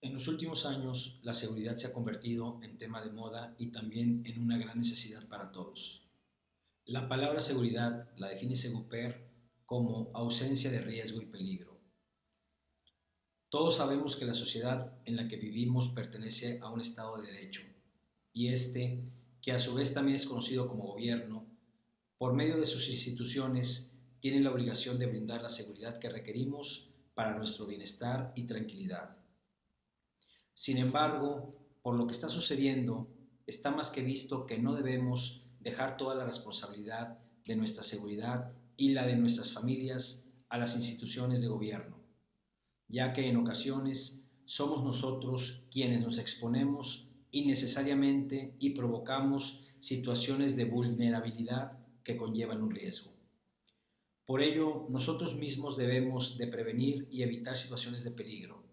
En los últimos años, la seguridad se ha convertido en tema de moda y también en una gran necesidad para todos. La palabra seguridad la define Seguper como ausencia de riesgo y peligro. Todos sabemos que la sociedad en la que vivimos pertenece a un Estado de Derecho y este, que a su vez también es conocido como gobierno, por medio de sus instituciones tiene la obligación de brindar la seguridad que requerimos para nuestro bienestar y tranquilidad. Sin embargo, por lo que está sucediendo, está más que visto que no debemos dejar toda la responsabilidad de nuestra seguridad y la de nuestras familias a las instituciones de gobierno, ya que en ocasiones somos nosotros quienes nos exponemos innecesariamente y provocamos situaciones de vulnerabilidad que conllevan un riesgo. Por ello, nosotros mismos debemos de prevenir y evitar situaciones de peligro,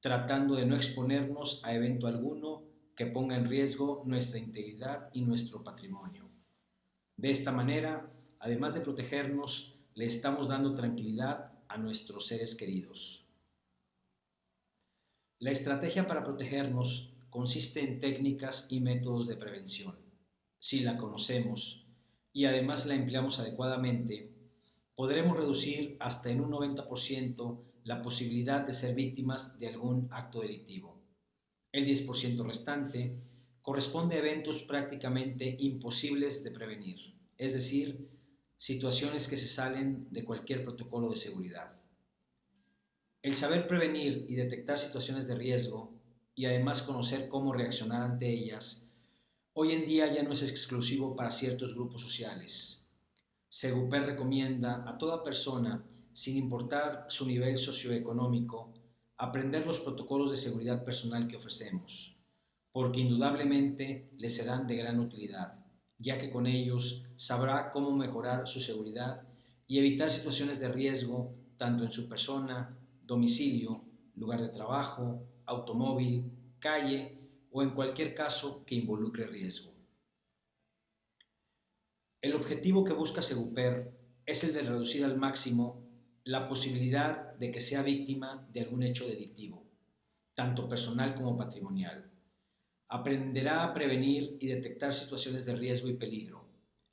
tratando de no exponernos a evento alguno que ponga en riesgo nuestra integridad y nuestro patrimonio. De esta manera, además de protegernos, le estamos dando tranquilidad a nuestros seres queridos. La estrategia para protegernos consiste en técnicas y métodos de prevención. Si la conocemos y además la empleamos adecuadamente, podremos reducir hasta en un 90% la posibilidad de ser víctimas de algún acto delictivo. El 10% restante corresponde a eventos prácticamente imposibles de prevenir, es decir, situaciones que se salen de cualquier protocolo de seguridad. El saber prevenir y detectar situaciones de riesgo y además conocer cómo reaccionar ante ellas, hoy en día ya no es exclusivo para ciertos grupos sociales. Seguper recomienda a toda persona sin importar su nivel socioeconómico, aprender los protocolos de seguridad personal que ofrecemos, porque indudablemente le serán de gran utilidad, ya que con ellos sabrá cómo mejorar su seguridad y evitar situaciones de riesgo tanto en su persona, domicilio, lugar de trabajo, automóvil, calle o en cualquier caso que involucre riesgo. El objetivo que busca Seguper es el de reducir al máximo la posibilidad de que sea víctima de algún hecho delictivo, tanto personal como patrimonial. Aprenderá a prevenir y detectar situaciones de riesgo y peligro.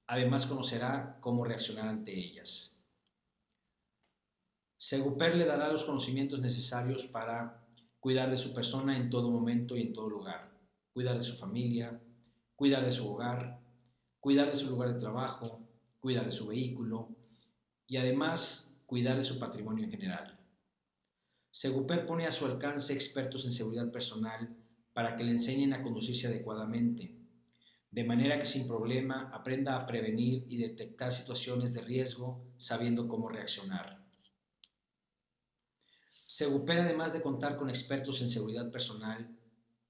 Además conocerá cómo reaccionar ante ellas. Seguper le dará los conocimientos necesarios para cuidar de su persona en todo momento y en todo lugar, cuidar de su familia, cuidar de su hogar, cuidar de su lugar de trabajo, cuidar de su vehículo y además cuidar de su patrimonio en general. Seguper pone a su alcance expertos en seguridad personal para que le enseñen a conducirse adecuadamente, de manera que sin problema aprenda a prevenir y detectar situaciones de riesgo sabiendo cómo reaccionar. Seguper, además de contar con expertos en seguridad personal,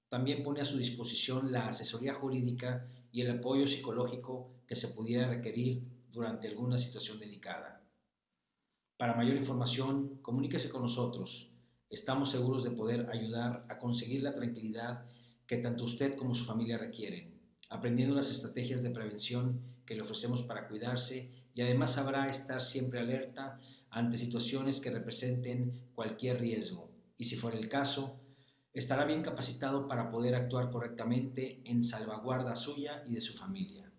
también pone a su disposición la asesoría jurídica y el apoyo psicológico que se pudiera requerir durante alguna situación delicada. Para mayor información, comuníquese con nosotros. Estamos seguros de poder ayudar a conseguir la tranquilidad que tanto usted como su familia requieren, aprendiendo las estrategias de prevención que le ofrecemos para cuidarse y además sabrá estar siempre alerta ante situaciones que representen cualquier riesgo y si fuera el caso, estará bien capacitado para poder actuar correctamente en salvaguarda suya y de su familia.